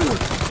Ugh.